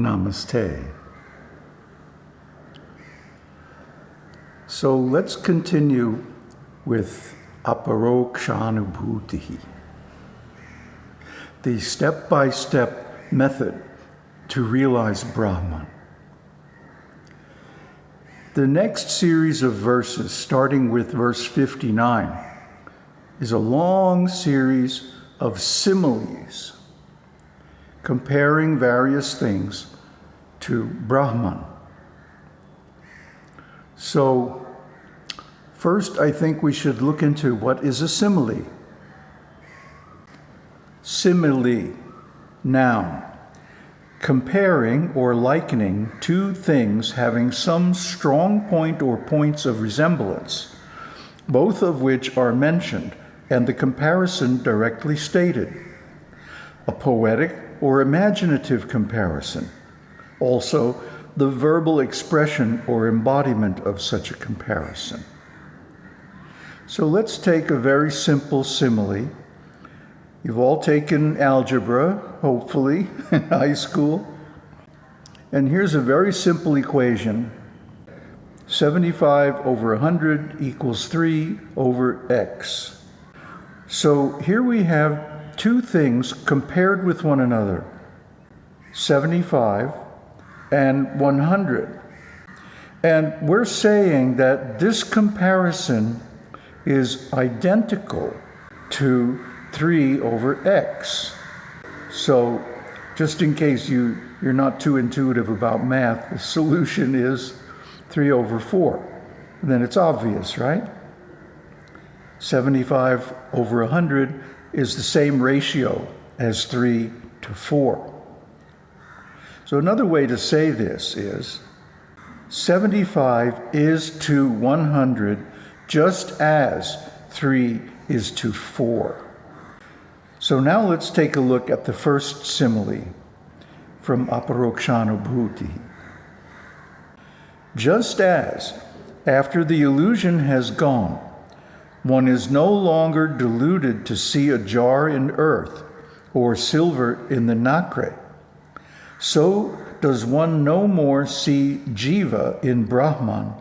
Namaste. So let's continue with aparokshanubhuti, the step-by-step method to realize Brahman. The next series of verses, starting with verse 59, is a long series of similes comparing various things to Brahman. So, first, I think we should look into what is a simile. Simile, noun, comparing or likening two things having some strong point or points of resemblance, both of which are mentioned, and the comparison directly stated. A poetic or imaginative comparison. Also, the verbal expression or embodiment of such a comparison. So let's take a very simple simile. You've all taken algebra, hopefully, in high school. And here's a very simple equation. 75 over 100 equals 3 over x. So here we have two things compared with one another 75 and 100. And we're saying that this comparison is identical to 3 over x. So just in case you, you're not too intuitive about math, the solution is 3 over 4. then it's obvious, right? 75 over 100 is the same ratio as 3 to 4. So another way to say this is 75 is to 100 just as 3 is to 4. So now let's take a look at the first simile from Aparokshanubhuti. Just as, after the illusion has gone, one is no longer deluded to see a jar in earth or silver in the nacre. So does one no more see jiva in Brahman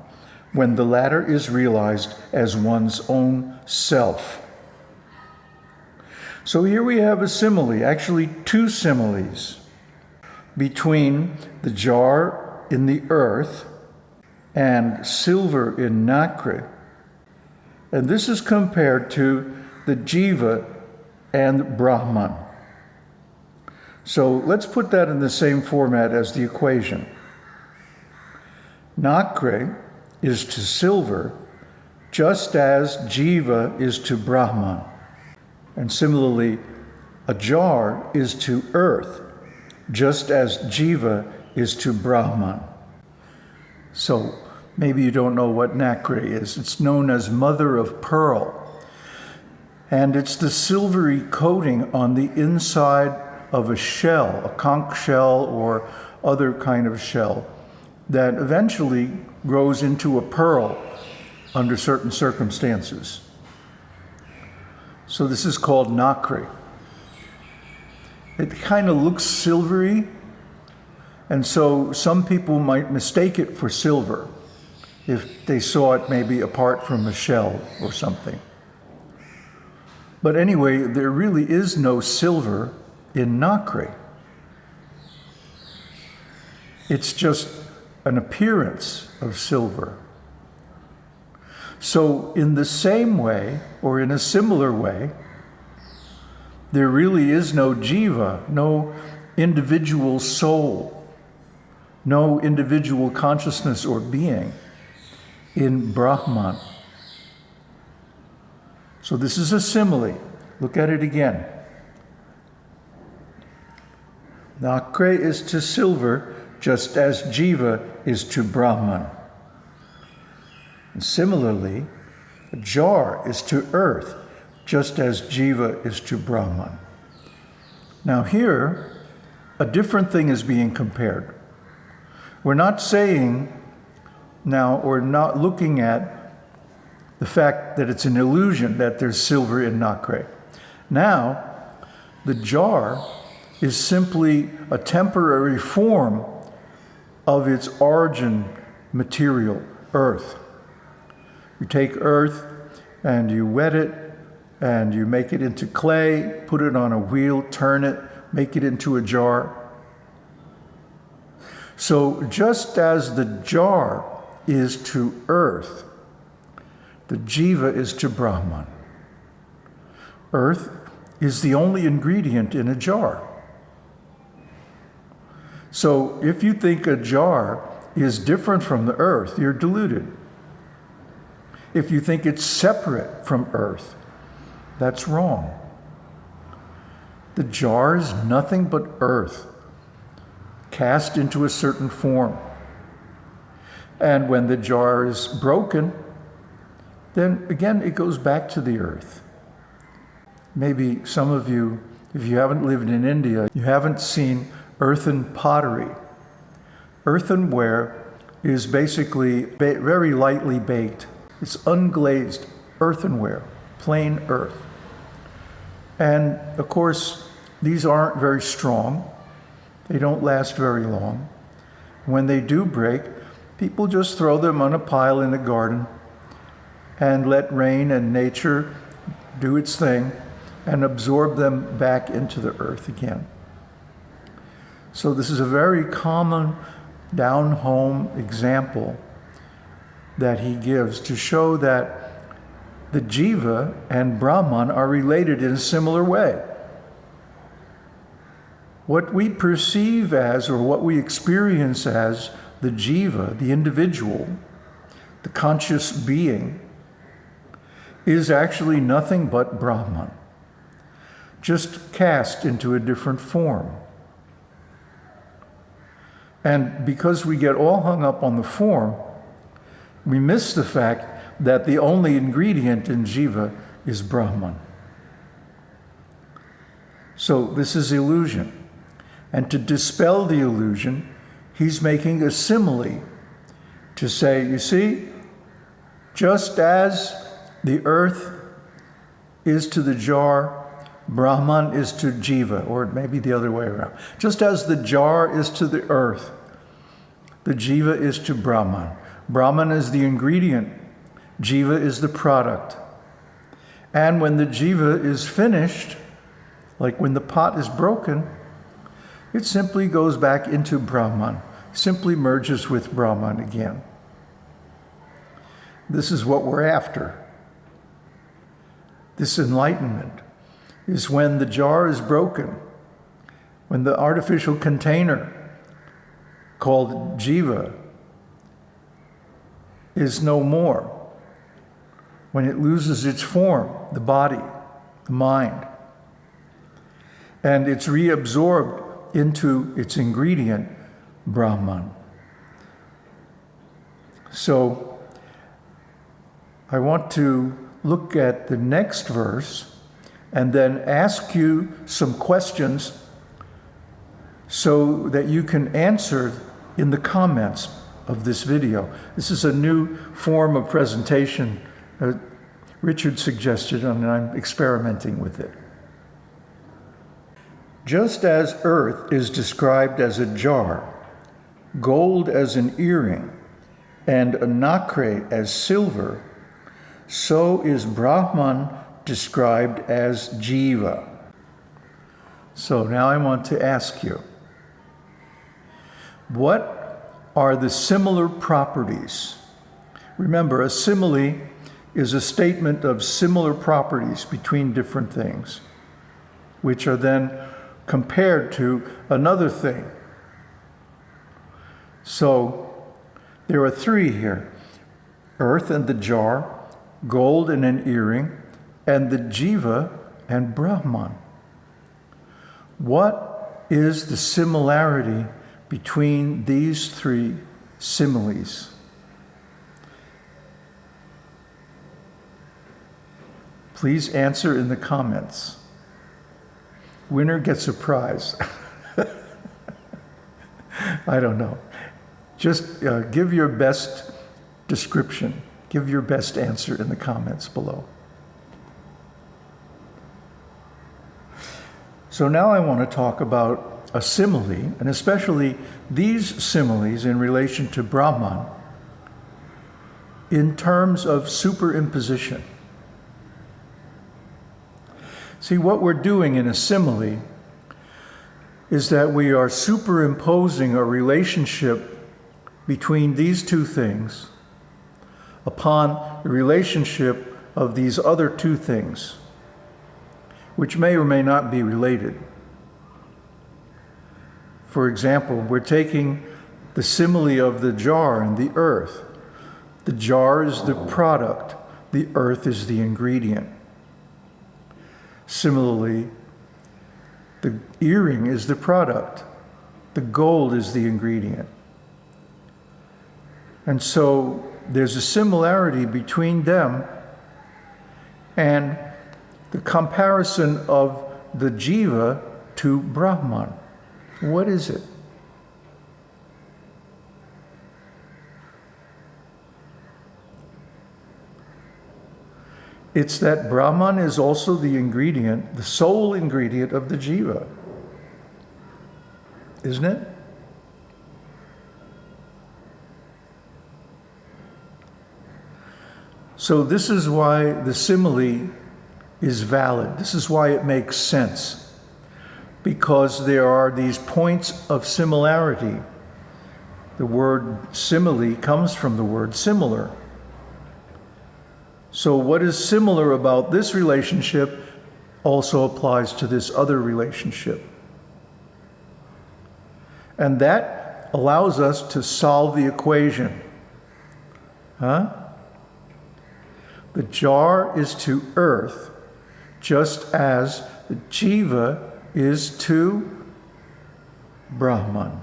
when the latter is realized as one's own self. So here we have a simile, actually two similes, between the jar in the earth and silver in nacre and this is compared to the Jiva and Brahman. So let's put that in the same format as the equation. Nacre is to silver just as Jiva is to Brahman. And similarly, a jar is to earth just as Jiva is to Brahman. So Maybe you don't know what nacre is. It's known as mother of pearl. And it's the silvery coating on the inside of a shell, a conch shell or other kind of shell, that eventually grows into a pearl under certain circumstances. So this is called nacre. It kind of looks silvery, and so some people might mistake it for silver if they saw it maybe apart from a shell or something. But anyway, there really is no silver in nacre. It's just an appearance of silver. So in the same way, or in a similar way, there really is no jiva, no individual soul, no individual consciousness or being in Brahman. So this is a simile. Look at it again. Nacre is to silver, just as Jiva is to Brahman. And similarly, a jar is to earth, just as Jiva is to Brahman. Now here, a different thing is being compared. We're not saying now or not looking at the fact that it's an illusion that there's silver in nacre. Now, the jar is simply a temporary form of its origin material, earth. You take earth and you wet it and you make it into clay, put it on a wheel, turn it, make it into a jar. So just as the jar is to earth, the jiva is to Brahman. Earth is the only ingredient in a jar. So if you think a jar is different from the earth, you're deluded. If you think it's separate from earth, that's wrong. The jar is nothing but earth, cast into a certain form. And when the jar is broken, then again it goes back to the earth. Maybe some of you, if you haven't lived in India, you haven't seen earthen pottery. Earthenware is basically very lightly baked. It's unglazed earthenware, plain earth. And of course, these aren't very strong. They don't last very long. When they do break, people just throw them on a pile in the garden and let rain and nature do its thing and absorb them back into the earth again. So this is a very common down-home example that he gives to show that the jiva and Brahman are related in a similar way. What we perceive as, or what we experience as, the jiva, the individual, the conscious being, is actually nothing but Brahman, just cast into a different form. And because we get all hung up on the form, we miss the fact that the only ingredient in jiva is Brahman. So this is illusion. And to dispel the illusion, he's making a simile to say, you see, just as the earth is to the jar, Brahman is to jiva, or it may be the other way around. Just as the jar is to the earth, the jiva is to Brahman. Brahman is the ingredient, jiva is the product. And when the jiva is finished, like when the pot is broken, it simply goes back into Brahman, simply merges with Brahman again. This is what we're after. This enlightenment is when the jar is broken, when the artificial container called jiva is no more, when it loses its form, the body, the mind, and it's reabsorbed into its ingredient, Brahman. So I want to look at the next verse and then ask you some questions so that you can answer in the comments of this video. This is a new form of presentation uh, Richard suggested and I'm experimenting with it. Just as earth is described as a jar, gold as an earring, and a nacre as silver, so is Brahman described as jiva. So now I want to ask you, what are the similar properties? Remember, a simile is a statement of similar properties between different things, which are then compared to another thing. So there are three here, earth and the jar, gold and an earring, and the jiva and Brahman. What is the similarity between these three similes? Please answer in the comments. Winner gets a prize. I don't know. Just uh, give your best description. Give your best answer in the comments below. So now I want to talk about a simile, and especially these similes in relation to Brahman in terms of superimposition. See, what we're doing in a simile is that we are superimposing a relationship between these two things upon the relationship of these other two things, which may or may not be related. For example, we're taking the simile of the jar and the earth. The jar is the product, the earth is the ingredient. Similarly, the earring is the product, the gold is the ingredient. And so there's a similarity between them and the comparison of the jiva to Brahman. What is it? It's that Brahman is also the ingredient, the sole ingredient of the jiva. Isn't it? So this is why the simile is valid. This is why it makes sense. Because there are these points of similarity. The word simile comes from the word similar. So what is similar about this relationship also applies to this other relationship. And that allows us to solve the equation. Huh? The jar is to earth, just as the jiva is to Brahman.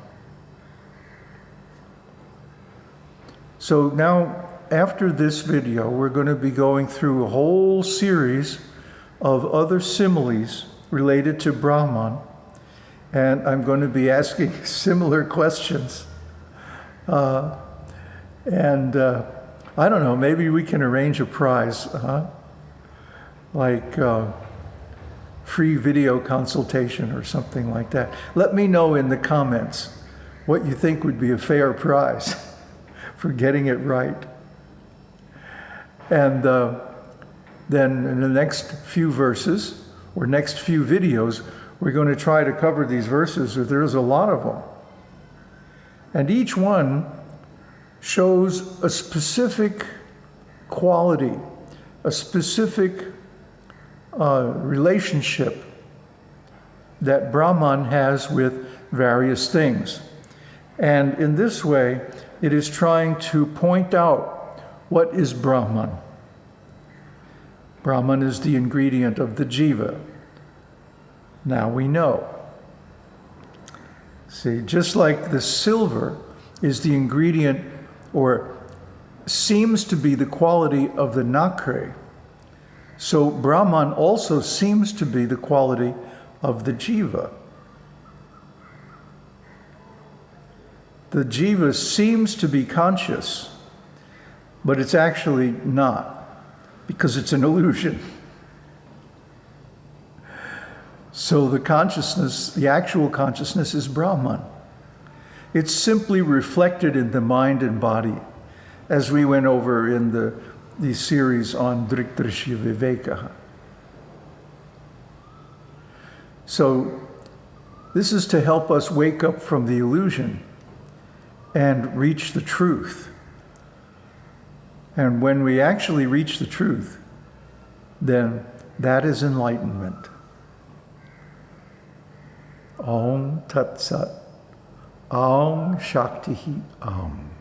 So now after this video, we're going to be going through a whole series of other similes related to Brahman. And I'm going to be asking similar questions. Uh, and uh, I don't know, maybe we can arrange a prize, huh? Like uh, free video consultation or something like that. Let me know in the comments what you think would be a fair prize for getting it right. And uh, then in the next few verses, or next few videos, we're going to try to cover these verses. There's a lot of them. And each one shows a specific quality, a specific uh, relationship that Brahman has with various things. And in this way, it is trying to point out what is Brahman? Brahman is the ingredient of the jiva. Now we know. See, just like the silver is the ingredient or seems to be the quality of the nacre, so Brahman also seems to be the quality of the jiva. The jiva seems to be conscious but it's actually not because it's an illusion. So the consciousness, the actual consciousness is Brahman. It's simply reflected in the mind and body, as we went over in the, the series on Drikdrishya Viveka. So this is to help us wake up from the illusion and reach the truth. And when we actually reach the truth, then that is enlightenment. Om Tat Sat. Om Shakti Om.